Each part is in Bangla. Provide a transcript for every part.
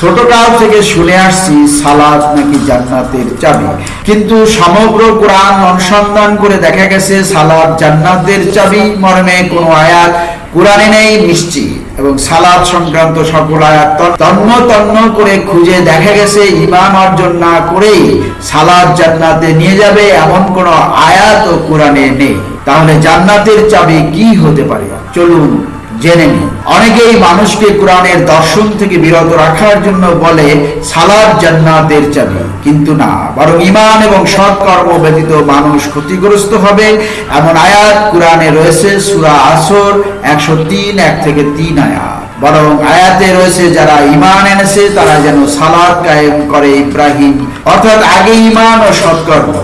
ছোটকাল থেকে শুনে আসছি সালাদ নাকি জান্নাতের চাবি। কিন্তু সমগ্র কোরআন অনুসন্ধান করে দেখা গেছে সালাদ জান্নাতের চাবি, মর্মে কোনো আয়াত কোরআনে নেই, নিশ্চিত। এবং সালাদ সংক্রান্ত সকল আয়াত তন্ন তন্ন করে খুঁজে দেখা গেছে, ইমান অর্জন না করেই সালাদ জান্নাতে নিয়ে যাবে এমন কোনো আয়াত ও কোরআনে নেই। তাহলে জান্নাতের চাবি কি হতে পারে? চলুন জেনে নিন। অনেকেই মানুষকে কোরআনের দর্শন থেকে বিরত রাখার জন্য বলে সালাদ জান্নাতের চাবি। কিন্তু না, বরং ইমান এবং সৎকর্ম ব্যতীত মানুষ ক্ষতিগ্রস্ত হবে এমন আয়াত কোরআনে রয়েছে, সূরা আসর একশো তিন, এক থেকে তিন আয়াত। বরং আয়াতে রয়েছে, যারা ইমান এনেছে, তারা যেন সালাদ কায়েম করে ইব্রাহিম। অর্থাৎ আগে ইমান ও সৎকর্ম,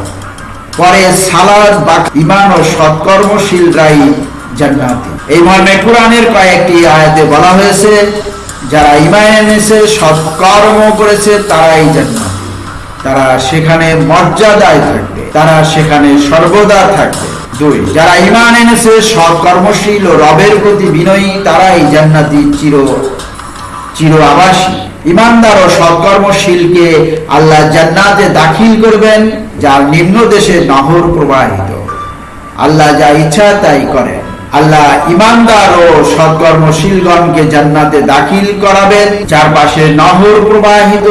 পরে সালাদ বা ইমান ও সৎকর্মশীলরাই জান্নাতি। এই মর্মে কোরআনের কয়েকটি আয়াতে বলা হয়েছে, যারা ইমান এনেছে সৎকর্ম করেছে, তারাই জান্নাতি। তারা সেখানে মর্যাদায় থাকবে, তারা সেখানে সর্বদা থাকবে। দুই, যারা ইমান এনেছে সৎকর্মশীল ও রবের প্রতি বিনয়ী, তারাই জান্নাতি চির চির আবাসী। ইমানদার ও সৎকর্মশীলকে আল্লাহ জান্নাতে দাখিল করবেন, যার নিম্ন দেশে নহর প্রবাহিত। আল্লাহ যা ইচ্ছা তাই করেন। আল্লাহ ইমানদার ও সৎকর্মশীলগণকে জান্নাতে দাখিল করাবেন। যার পাশে নহর প্রবাহিত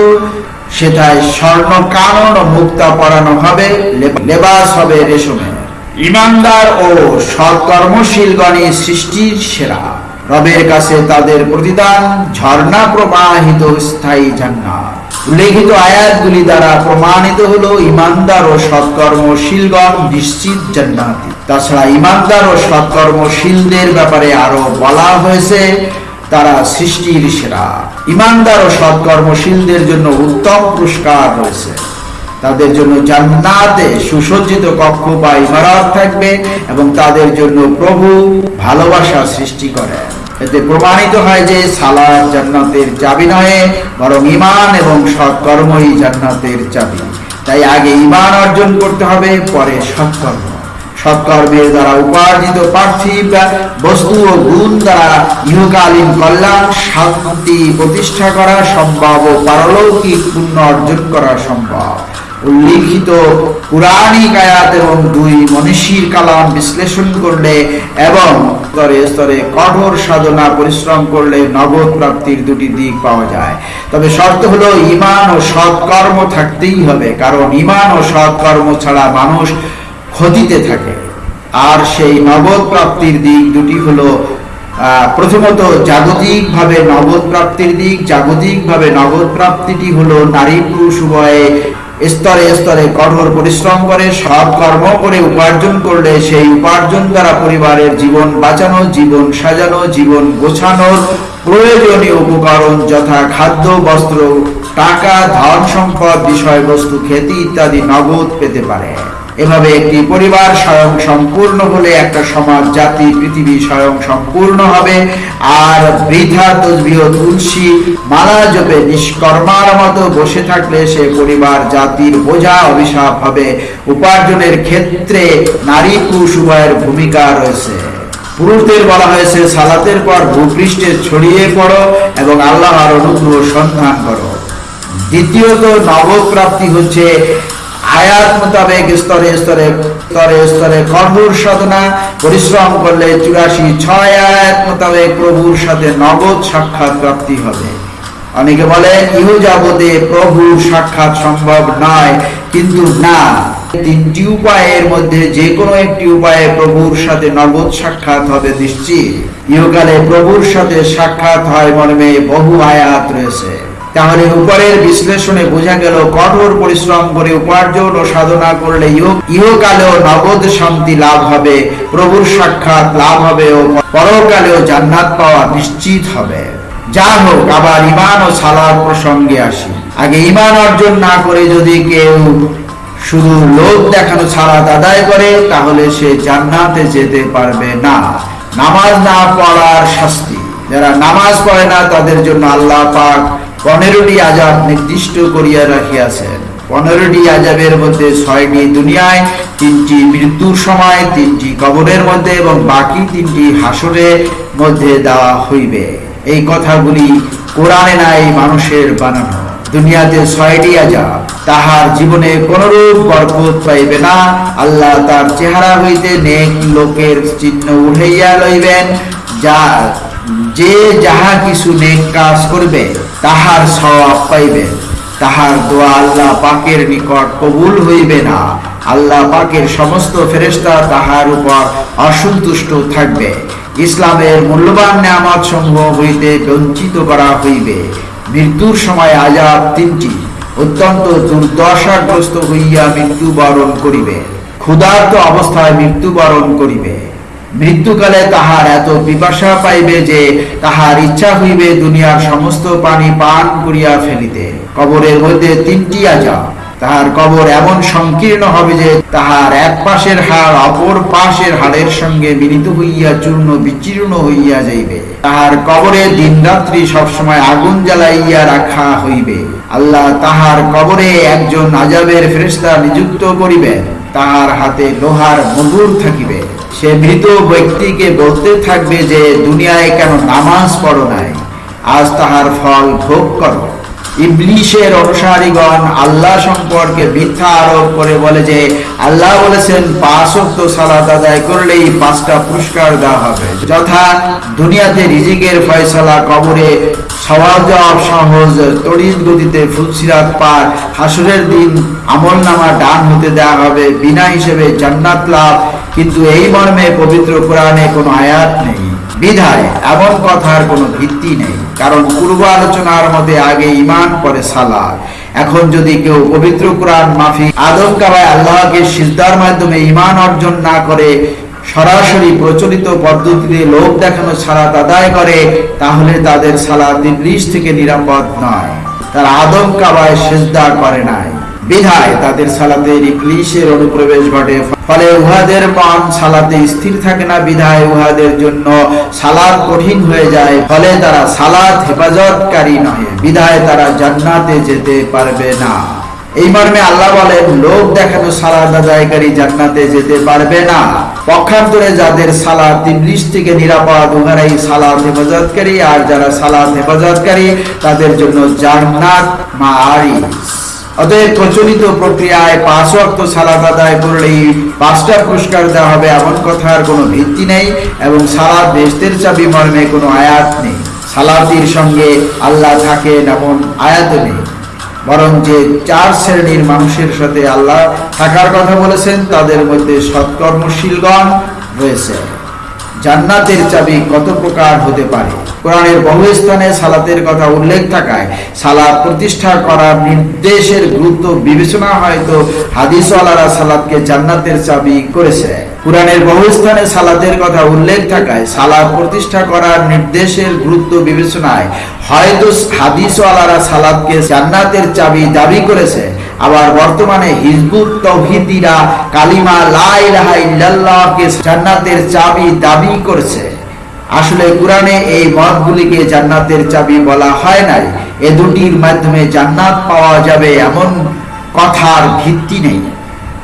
সেটায় স্বর্ণ কানন ও মুক্তা পরানো হবে লেবাস হবে রেশমে। ইমানদার ও সৎকর্মশীলগণই সৃষ্টির সেরা। রবের কাছে তাদের প্রতিদান ঝর্ণা প্রবাহিত স্থায়ী জান্নাত। উল্লেখিত আয়াতগুলি দ্বারা প্রমাণিত হলো ইমানদার ও সৎকর্মশীলগণ নিশ্চিত জান্নাতি। তাছাড়া ইমানদার ও সৎকর্মশীলদের ব্যাপারে আরও বলা হয়েছে, তারা সৃষ্টির সেরা। ইমানদার ও সৎকর্মশীলদের জন্য উত্তম পুরস্কার রয়েছে। তাদের জন্য জান্নাতে সুসজ্জিত কক্ষ বা ইমারত থাকবে এবং তাদের জন্য প্রভু ভালোবাসা সৃষ্টি করেন। এতে প্রমাণিত হয় যে সালাদ জান্নাতের চাবি নয় বরং ইমান এবং সৎকর্মই জান্নাতের চাবি। তাই আগে ইমান অর্জন করতে হবে, পরে সৎকর্ম। সৎকর্মের দ্বারা উপার্জিত পার্থিব বস্তু ও গুণ দ্বারা ইহকালীন কল্যাণ, শান্তি প্রতিষ্ঠা করা সম্ভব ও পারলৌকিক পুণ্য অর্জন করা সম্ভব। উল্লিখিত পুরাণিক আয়াত এবং দুই মনীষীর কালাম বিশ্লেষণ করলে এবং স্তরে স্তরে কঠোর সাধনা পরিশ্রম করলে নগদ প্রাপ্তির দুটি দিক পাওয়া যায়। তবে শর্ত হলো ইমান ও সৎকর্ম থাকতেই হবে, কারণ ইমান ও সৎকর্ম ছাড়া মানুষ ক্ষতিতে থাকে। আর সেই নগদ প্রাপ্তির দিক দুটি হলো প্রথমত জাগতিকভাবে নগদ প্রাপ্তির দিক, জাগতিকভাবে নগদ প্রাপ্তিটি হলো নারী পুরুষ উভয়ে স্তরে স্তরে কঠোর পরিশ্রম করে, সৎ কর্ম করে উপার্জন করলে সেই উপার্জন দ্বারা পরিবারের জীবন বাঁচানো, জীবন সাজানো, জীবন গোছানোর প্রয়োজনীয় উপকরণ যথা খাদ্য, বস্ত্র, টাকা, ধন সম্পদ, বিষয়বস্তু খ্যাতি ইত্যাদি নগদ পেতে পারে। এভাবে একটি পরিবার স্বয়ং সম্পূর্ণ হলে একটা সমাজ, জাতি, পৃথিবী স্বয়ং সম্পূর্ণ হবে। আর বৃথা তসবিহ তুলসী মালা জপে নিষ্কর্মার মতো বসে থাকলে সে পরিবার, জাতির বোঝা অভিশাপ হবে। উপার্জনের ক্ষেত্রে নারী পুরুষ উভয়ের ভূমিকা রয়েছে। পুরুষদের বলা হয়েছে, সালাতের পর ভূপৃষ্ঠে ছড়িয়ে পড়ো এবং আল্লাহর অনুগ্রহ সন্ধান করো। দ্বিতীয়ত, নবপ্রাপ্তি হচ্ছে আয়াত মোতাবেক স্তরে স্তরে স্তরে স্তরে কঠোর সাধনা, পরিশ্রম করলে চুরাশি ছয় আয়াত মোতাবেক প্রভুর সাথে নগদ সাক্ষাৎ প্রাপ্তি হবে। অনেকে বলেন ইহ যাবতে প্রভুর সাক্ষাৎ সম্ভব নয়, কিন্তু না। তিনটি উপায়ের মধ্যে যে কোনো একটি উপায়ে প্রভুর সাথে নগদ সাক্ষাৎ হবে নিশ্চিত। ইহকালে প্রভুর সাথে সাক্ষাৎ হয় মর্মে বহু আয়াত রয়েছে। তাহলে উপরের বিশ্লেষণে বোঝা গেল, কঠোর পরিশ্রম করে উপার্জন ও সাধনা করলে ইহ- ইহকালেও নগদ শান্তি লাভ হবে, প্রভুর সাক্ষাৎ লাভ হবে ও পরকালেও জান্নাত পাওয়া নিশ্চিত হবে। যা হোক, আবার ইমান ও সালাদ প্রসঙ্গে আসি। আগে ইমান অর্জন না করে যদি কেউ শুধু লোক দেখানো ছাড়াত আদায় করে, তাহলে সে জান্নাতে যেতে পারবে না। নামাজ না পড়ার শাস্তি। যারা নামাজ পড়ে না, তাদের জন্য আল্লাহ পাক পনেরোটি আজাব নির্দিষ্ট করিয়া রাখিয়াছেন পনেরোটি আজাবের মধ্যে ছয়টি দুনিয়ায়, তিনটি মৃত্যুর সময়, তিনটি কবরের মধ্যে এবং বাকি তিনটি হাসরের মধ্যে দেওয়া হইবে। এই কথাগুলি কোরআনে নাই, মানুষের বানানো। দুনিয়াতে ছয়টি আজাব তাহার জীবনে কোনরূপ বরকত পাইবে না। আল্লাহ তার চেহারা হইতে নেক লোকের চিহ্ন উঠাইয়া লইবেন, যা যে যাহা কিছু নেক কাজ করবে তাহার সওয়াব পাইবে। তাহার দোয়া আল্লাহ পাকের নিকট কবুল হইবে না। আল্লাহ পাকের সমস্ত ফেরেশতা তাহার উপর অসন্তুষ্ট থাকবে। ইসলামের মূল্যবান নিয়ামত সমূহ হইতে বঞ্চিত করা হইবে। মৃত্যুর সময় আজাব তিনটি। অত্যন্ত দুর্দশাগ্রস্ত হইয়া মৃত্যুবরণ করিবে। ক্ষুধার্ত অবস্থায় মৃত্যুবরণ করিবে। মৃত্যুকালে তাহার এত পিপাসা পাইবে যে তাহার ইচ্ছা হইবে দুনিয়ার সমস্ত পানি পান করিয়া ফেলিতে। কবরের মধ্যে তিনটি আজাব। তাহার কবর এমন সংকীর্ণ হবে যে তাহার এক পাশের হাড় অপর পাশের হাড়ের সঙ্গে মিলিত হইয়া চূর্ণ বিচীর্ণ হইয়া যাইবে। তাহার কবরে দিন রাত্রি সবসময় আগুন জ্বালাইয়া রাখা হইবে। আল্লাহ তাহার কবরে একজন আজাবের ফেরেশতা নিযুক্ত করিবেন। তাহার হাতে লোহার মজুর থাকিবে। সে মৃত ব্যক্তিকে বলতে থাকবে যে, দুনিয়ায় কেন নামাজ পড়ো নাই? আজ তাহার ফল ভোগ করো। ইবলিশের অনুসারীগণ আল্লাহ সম্পর্কে মিথ্যা আরোপ করে বলে যে, আল্লাহ বলেছেন পাঁচ অক্ত সালাত আদায় করলেই পাঁচটা পুরস্কার দেওয়া হবে। যথা দুনিয়াতে রিজিকের ফয়সালা, কবরে সওয়াল জবাব, সহজ তড়িৎ গতিতে ফুলসিরাত পার, হাসুরের দিন আমল নামা ডান হতে দেওয়া হবে, বিনা হিসেবে জান্নাত লাভ। কিন্তু এই মর্মে পবিত্র কোরআনে কোনো আয়াত নেই। বিধায় এমন কথার কোনো ভিত্তি নেই। কারণ পূর্ব আলোচনার মধ্যে আগে ইমান পরে সালাদ। এখন যদি কেউ পবিত্র কোরআন মাফি আদম কাবায় আল্লাহকে সিজদার মাধ্যমে ইমান অর্জন না করে সরাসরি প্রচলিত পদ্ধতিতে লোক দেখানো সালাত আদায় করে, তাহলে তাদের সালাত ইবলিশ থেকে নিরাপদ নয়। তারা আদম কাবায় সিজদা করে নাই। বিধায় তাদের সালাতে ইবলিশের অনুপ্রবেশ ঘটে। ফলে উহাদের মন সালাতে স্থির থাকে না, বিধায় উহাদের জন্য সালাদ কঠিন হয়ে যায়। ফলে তারা সালাত হেফাজতকারী নয় বিধায় তারা জান্নাতে যেতে পারবে না। এই মর্মে আল্লাহ বলেন, লোক দেখানো সালাদ আদায়কারী জান্নাতে যেতে পারবে না। পক্ষান্তরে যাদের সালাদ ইবলিশ থেকে নিরাপদ, উহারাই সালাদ হেফাজতকারী, আর যারা সালাদ হেফাজতকারী, তাদের জন্য জান্নাত মা অতএব প্রচলিত প্রক্রিয়ায় পাঁচ অক্ত সালাদ আদায় করলেই পাঁচটা পুরস্কার দেওয়া হবে, এমন কথার কোনো ভিত্তি নেই এবং সালাদ বেস্তের চাবি মর্মে কোনো আয়াত নেই। সালাতির সঙ্গে আল্লাহ থাকেন এমন আয়াত নেই। বরং যে চার শ্রেণির মানুষের সাথে আল্লাহ থাকার কথা বলেছেন, তাদের মধ্যে সৎকর্মশীলগণ রয়েছে। জান্নাতের চাবি কত প্রকার হতে পারে? কোরআনের বহু স্থানে সালাতের কথা উল্লেখ থাকায় সালাত প্রতিষ্ঠা করার নির্দেশের গুরুত্ব বিবেচনা হয়তো হাদিসওয়ালারা সালাদকে জান্নাতের চাবি করেছে। কোরআনের বহু স্থানে সালাতের কথা উল্লেখ থাকায় সালাদ প্রতিষ্ঠা করার নির্দেশের গুরুত্ব বিবেচনায় হয়তো হাদিসওয়ালারা সালাদকে জান্নাতের চাবি দাবি করেছে। আবার বর্তমানে হিজবুত তৌহিদিরা কালিমা লা ইলাহা ইল্লাল্লাহকে জান্নাতের চাবি দাবি করছে। আসলে কোরআনে এই মতগুলিকে জান্নাতের চাবি বলা হয় নাই। এ দুটির মাধ্যমে জান্নাত পাওয়া যাবে এমন কথার ভিত্তি নেই।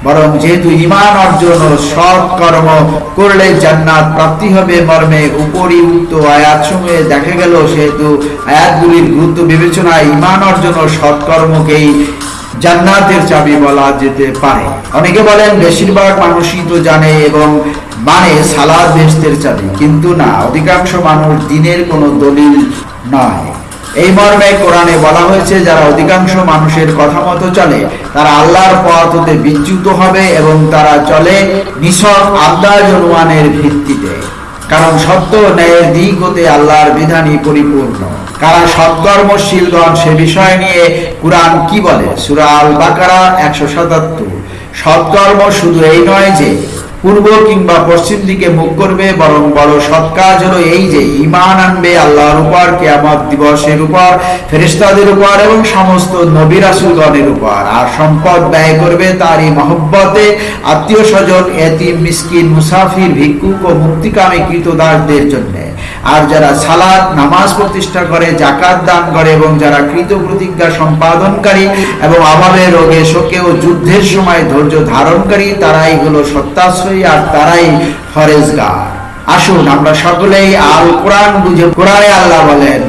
বরং যেহেতু ইমান অর্জন ও সৎ কর্ম করলে জান্নাত প্রাপ্তি হবে, মর্মে উপরিউক্ত আয়াত সমূহে দেখা গেল, সেহেতু আয়াতগুলির গুরুত্ব বিবেচনায় ইমান অর্জন ও সৎকর্মকেই জান্নাতের চাবি বলা যেতে পারে। অনেকে বলেন বেশিরভাগ মানুষই তো জানে এবং মানে সালাদ বেস্তের চাবি, কিন্তু না, অধিকাংশ মানুষ দিনের কোনো দলিল নয়। এই মর্মে কোরআনে বলা হয়েছে, যারা অধিকাংশ মানুষের কথা মতো চলে, তারা আল্লাহর পথ হতে বিচ্যুত হবে এবং তারা চলে নিছক আল্লাহ জনুয়ানের ভিত্তিতে। কারণ সত্য ন্যায়ের দিক হতে আল্লাহর বিধানই পরিপূর্ণ। কারা সৎকর্মশীলগণ সে বিষয় নিয়ে কোরআন কি বলে? সুরা আল বাকারা একশো সাতাত্তর। সৎকর্ম শুধু এই নয় যে, পূর্ব কিংবা পশ্চিম দিকে মুখ করবে, বরং বড় সৎ কাজ হলো এই যে ইমান আনবে আল্লাহর উপর, কেয়ামত দিবসের উপর ফেরিস্তাদের উপর এবং সমস্ত নবী রাসুলগণের উপর। আর সম্পদ ব্যয় করবে তারই মহব্বতে আত্মীয় স্বজন, এতিম, মিসকিন, মুসাফির, ভিক্ষুক ও মুক্তিকামী কৃতদাসদের জন্য। আর যারা সালাদ নামাজ প্রতিষ্ঠা করে জাকাত দান করে এবং যারা কৃত প্রতিজ্ঞা সম্পাদনকারী এবং অভাবে রোগে শোকে ও যুদ্ধের সময় ধৈর্য ধারণকারী, তারাই হলো সত্যাশ্রয়ী আর তারাই ফরেজগার। আসুন আমরা সকলেই আল কোরআন বুঝে, কোরআনে আল্লাহ বলেন